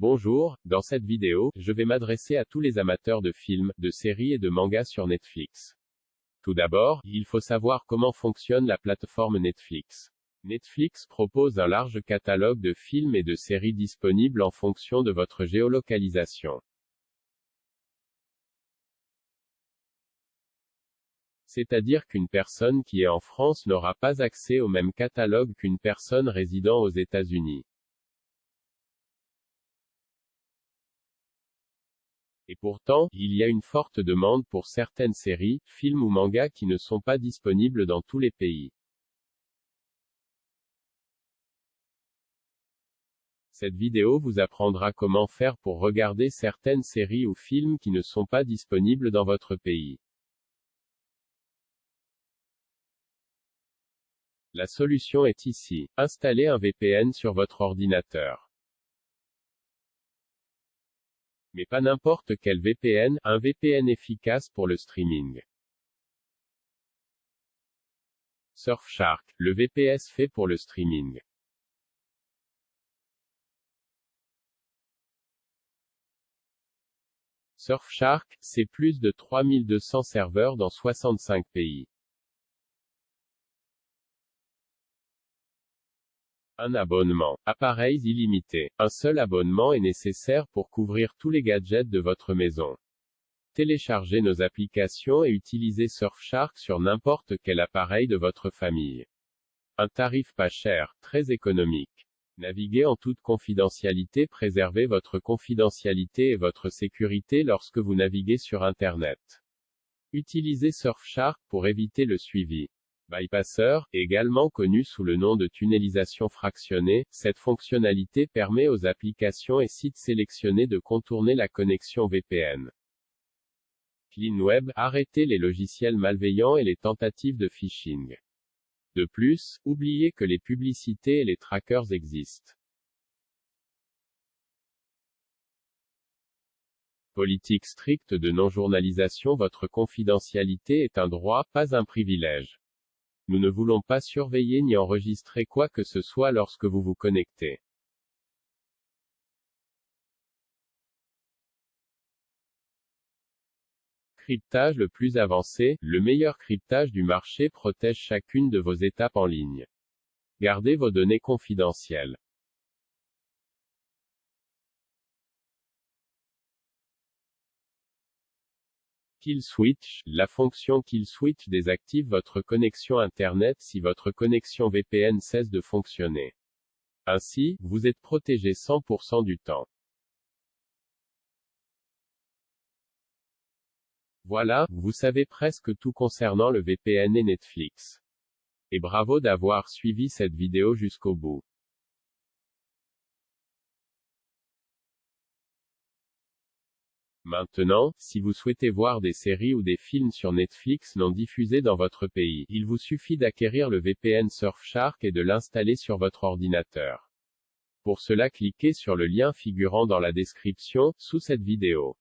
Bonjour, dans cette vidéo, je vais m'adresser à tous les amateurs de films, de séries et de mangas sur Netflix. Tout d'abord, il faut savoir comment fonctionne la plateforme Netflix. Netflix propose un large catalogue de films et de séries disponibles en fonction de votre géolocalisation. C'est-à-dire qu'une personne qui est en France n'aura pas accès au même catalogue qu'une personne résidant aux États-Unis. Et pourtant, il y a une forte demande pour certaines séries, films ou mangas qui ne sont pas disponibles dans tous les pays. Cette vidéo vous apprendra comment faire pour regarder certaines séries ou films qui ne sont pas disponibles dans votre pays. La solution est ici. Installez un VPN sur votre ordinateur. Mais pas n'importe quel VPN, un VPN efficace pour le streaming. Surfshark, le VPS fait pour le streaming. Surfshark, c'est plus de 3200 serveurs dans 65 pays. Un abonnement. Appareils illimités. Un seul abonnement est nécessaire pour couvrir tous les gadgets de votre maison. Téléchargez nos applications et utilisez Surfshark sur n'importe quel appareil de votre famille. Un tarif pas cher, très économique. Naviguez en toute confidentialité, préservez votre confidentialité et votre sécurité lorsque vous naviguez sur Internet. Utilisez Surfshark pour éviter le suivi. Bypasser, également connu sous le nom de tunnelisation fractionnée, cette fonctionnalité permet aux applications et sites sélectionnés de contourner la connexion VPN. CleanWeb, arrêtez les logiciels malveillants et les tentatives de phishing. De plus, oubliez que les publicités et les trackers existent. Politique stricte de non-journalisation Votre confidentialité est un droit, pas un privilège. Nous ne voulons pas surveiller ni enregistrer quoi que ce soit lorsque vous vous connectez. Cryptage le plus avancé, le meilleur cryptage du marché protège chacune de vos étapes en ligne. Gardez vos données confidentielles. Kill Switch, la fonction Kill Switch désactive votre connexion Internet si votre connexion VPN cesse de fonctionner. Ainsi, vous êtes protégé 100% du temps. Voilà, vous savez presque tout concernant le VPN et Netflix. Et bravo d'avoir suivi cette vidéo jusqu'au bout. Maintenant, si vous souhaitez voir des séries ou des films sur Netflix non diffusés dans votre pays, il vous suffit d'acquérir le VPN Surfshark et de l'installer sur votre ordinateur. Pour cela cliquez sur le lien figurant dans la description, sous cette vidéo.